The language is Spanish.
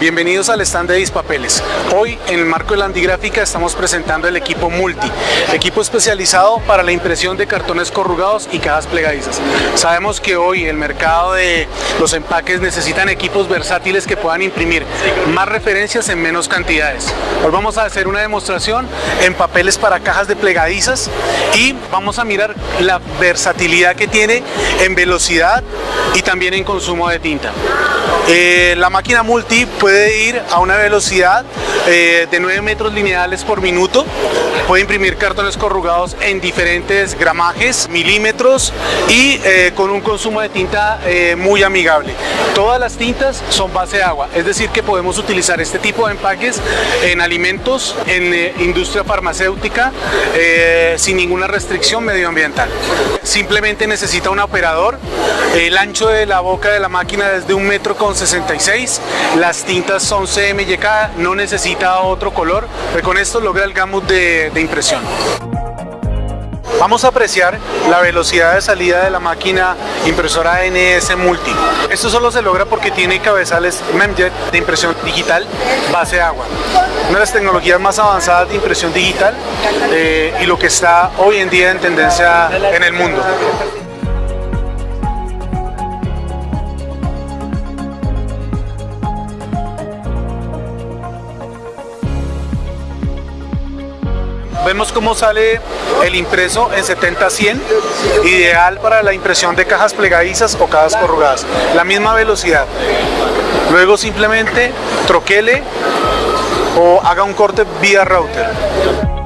Bienvenidos al stand de Dispapeles. Hoy en el marco de la Andigráfica estamos presentando el equipo Multi, equipo especializado para la impresión de cartones corrugados y cajas plegadizas. Sabemos que hoy el mercado de los empaques necesitan equipos versátiles que puedan imprimir más referencias en menos cantidades. Hoy vamos a hacer una demostración en papeles para cajas de plegadizas y vamos a mirar la versatilidad que tiene en velocidad y también en consumo de tinta. Eh, la máquina multi puede ir a una velocidad eh, de 9 metros lineales por minuto, puede imprimir cartones corrugados en diferentes gramajes, milímetros y eh, con un consumo de tinta muy amigable. Todas las tintas son base de agua, es decir que podemos utilizar este tipo de empaques en alimentos, en industria farmacéutica, sin ninguna restricción medioambiental. Simplemente necesita un operador, el ancho de la boca de la máquina es de un metro con 66, las tintas son CMYK, no necesita otro color, pero con esto logra el gamut de, de impresión. Vamos a apreciar la velocidad de salida de la máquina impresora NS Multi. Esto solo se logra porque tiene cabezales Memjet de impresión digital base agua. Una de las tecnologías más avanzadas de impresión digital eh, y lo que está hoy en día en tendencia en el mundo. Vemos cómo sale el impreso en 70-100, ideal para la impresión de cajas plegadizas o cajas corrugadas. La misma velocidad. Luego simplemente troquele o haga un corte vía router.